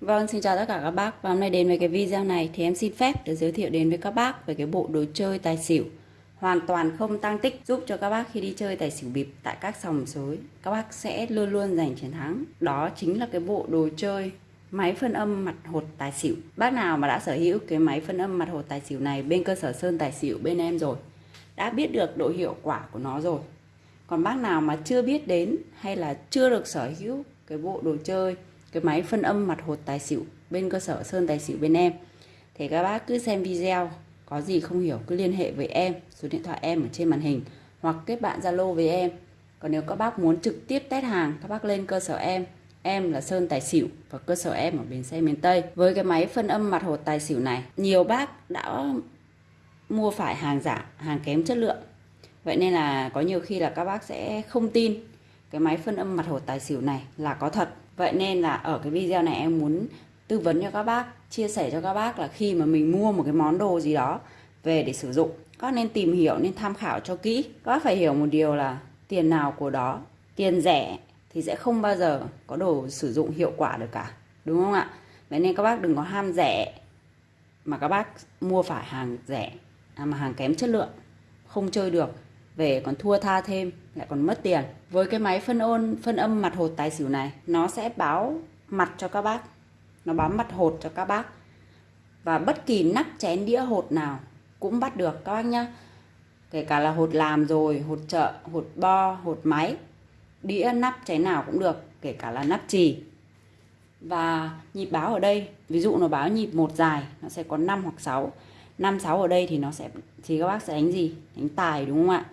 Vâng, xin chào tất cả các bác. Và hôm nay đến với cái video này thì em xin phép để giới thiệu đến với các bác về cái bộ đồ chơi tài xỉu. Hoàn toàn không tăng tích giúp cho các bác khi đi chơi tài xỉu bịp tại các sòng sới các bác sẽ luôn luôn giành chiến thắng. Đó chính là cái bộ đồ chơi máy phân âm mặt hột tài xỉu. Bác nào mà đã sở hữu cái máy phân âm mặt hột tài xỉu này bên cơ sở sơn tài xỉu bên em rồi đã biết được độ hiệu quả của nó rồi. Còn bác nào mà chưa biết đến hay là chưa được sở hữu cái bộ đồ chơi cái máy phân âm mặt hột tài xỉu bên cơ sở sơn tài xỉu bên em. Thì các bác cứ xem video, có gì không hiểu cứ liên hệ với em, số điện thoại em ở trên màn hình, hoặc kết bạn zalo với em. Còn nếu các bác muốn trực tiếp test hàng, các bác lên cơ sở em. Em là sơn tài xỉu và cơ sở em ở bến xe miền tây. Với cái máy phân âm mặt hột tài xỉu này, nhiều bác đã mua phải hàng giả, hàng kém chất lượng. Vậy nên là có nhiều khi là các bác sẽ không tin cái máy phân âm mặt hột tài xỉu này là có thật vậy nên là ở cái video này em muốn tư vấn cho các bác chia sẻ cho các bác là khi mà mình mua một cái món đồ gì đó về để sử dụng các nên tìm hiểu nên tham khảo cho kỹ. Các bác phải hiểu một điều là tiền nào của đó tiền rẻ thì sẽ không bao giờ có đồ sử dụng hiệu quả được cả đúng không ạ? Vậy nên các bác đừng có ham rẻ mà các bác mua phải hàng rẻ à, mà hàng kém chất lượng không chơi được về còn thua tha thêm, lại còn mất tiền. Với cái máy phân ôn, phân âm mặt hột tài xỉu này, nó sẽ báo mặt cho các bác. Nó báo mặt hột cho các bác. Và bất kỳ nắp chén đĩa hột nào cũng bắt được các bác nhá. Kể cả là hột làm rồi, hột chợ, hột bo, hột máy, đĩa nắp chén nào cũng được, kể cả là nắp trì và nhịp báo ở đây, ví dụ nó báo nhịp một dài, nó sẽ có 5 hoặc 6 5 6 ở đây thì nó sẽ, thì các bác sẽ đánh gì? Đánh tài đúng không ạ?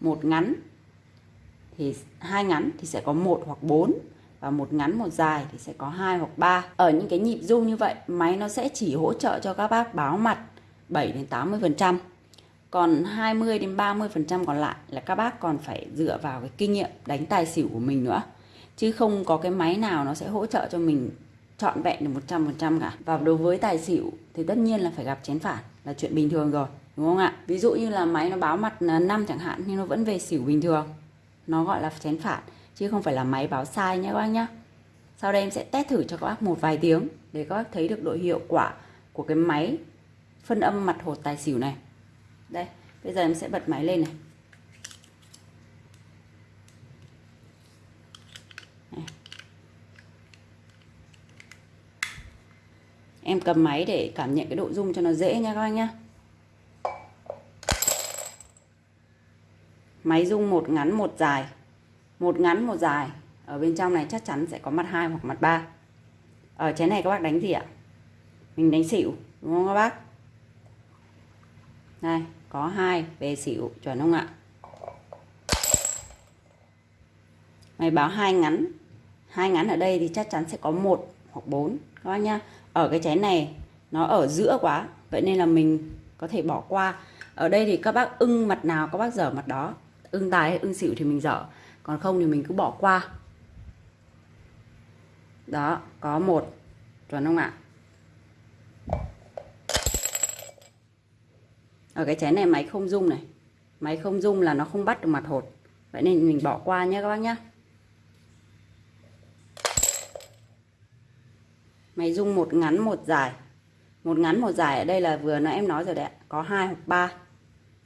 Một ngắn thì hai ngắn thì sẽ có một hoặc 4 và một ngắn một dài thì sẽ có hai hoặc 3. Ở những cái nhịp rung như vậy, máy nó sẽ chỉ hỗ trợ cho các bác báo mặt 7 đến 80%. Còn 20 đến 30% còn lại là các bác còn phải dựa vào cái kinh nghiệm đánh tài xỉu của mình nữa. Chứ không có cái máy nào nó sẽ hỗ trợ cho mình trọn vẹn được 100% cả. Và đối với tài xỉu thì tất nhiên là phải gặp chén phản là chuyện bình thường rồi, đúng không ạ? Ví dụ như là máy nó báo mặt à, 5 chẳng hạn nhưng nó vẫn về xỉu bình thường. Nó gọi là chén phản chứ không phải là máy báo sai nhé các bác nhé. Sau đây em sẽ test thử cho các bác một vài tiếng để các bác thấy được độ hiệu quả của cái máy phân âm mặt hột tài xỉu này. Đây, bây giờ em sẽ bật máy lên này. Em cầm máy để cảm nhận cái độ rung cho nó dễ nha các anh nhá. Máy rung một ngắn một dài. Một ngắn một dài. Ở bên trong này chắc chắn sẽ có mặt hai hoặc mặt ba. Ở chén này các bác đánh gì ạ? Mình đánh xỉu, đúng không các bác? Đây, có hai về xỉu chuẩn không ạ? Mày báo hai ngắn. Hai ngắn ở đây thì chắc chắn sẽ có một hoặc bốn, các bác nhá. Ở cái chén này, nó ở giữa quá, vậy nên là mình có thể bỏ qua. Ở đây thì các bác ưng mặt nào, các bác dở mặt đó. Ưng tài hay ưng xỉu thì mình dở, còn không thì mình cứ bỏ qua. Đó, có một, chuẩn không ạ? Ở cái chén này máy không dung này. Máy không dung là nó không bắt được mặt hột, vậy nên mình bỏ qua nhé các bác nhé mày dung một ngắn một dài. Một ngắn một dài ở đây là vừa nãy em nói rồi đấy có hai hoặc ba.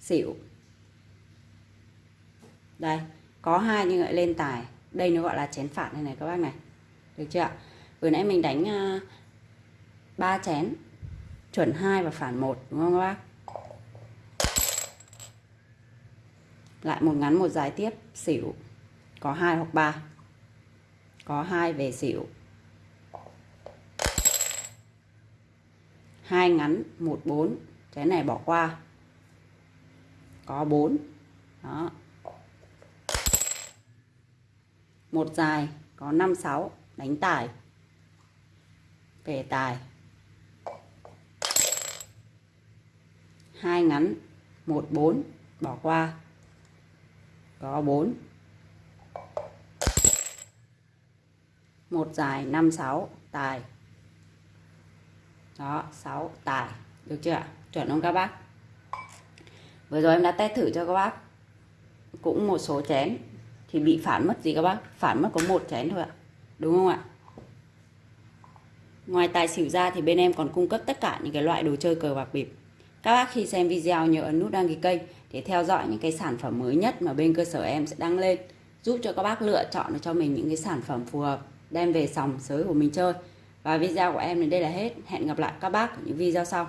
Xỉu. Đây có hai nhưng lại lên tài. Đây nó gọi là chén phản này này các bác này. Được chưa ạ? Vừa nãy mình đánh à, ba uh, chén. Chuẩn hai và phản một đúng không các bác? Lại một ngắn một dài tiếp. Xỉu. Có hai hoặc ba. Có hai về xỉu. Hai ngắn, một bốn. Cái này bỏ qua. Có bốn. Đó. Một dài, có năm, sáu. Đánh tài. Về tài. Hai ngắn, một bốn. Bỏ qua. Có bốn. Một dài, năm, sáu. Tài đó 6 tài. Được chưa ạ? Chuẩn không các bác? Vừa rồi em đã test thử cho các bác. Cũng một số chén. Thì bị phản mất gì các bác? Phản mất có một chén thôi ạ. Đúng không ạ? Ngoài tài xỉu ra thì bên em còn cung cấp tất cả những cái loại đồ chơi cờ bạc bịp. Các bác khi xem video nhớ ấn nút đăng ký kênh để theo dõi những cái sản phẩm mới nhất mà bên cơ sở em sẽ đăng lên, giúp cho các bác lựa chọn cho mình những cái sản phẩm phù hợp đem về sòng sới của mình chơi. Và video của em đến đây là hết. Hẹn gặp lại các bác ở những video sau.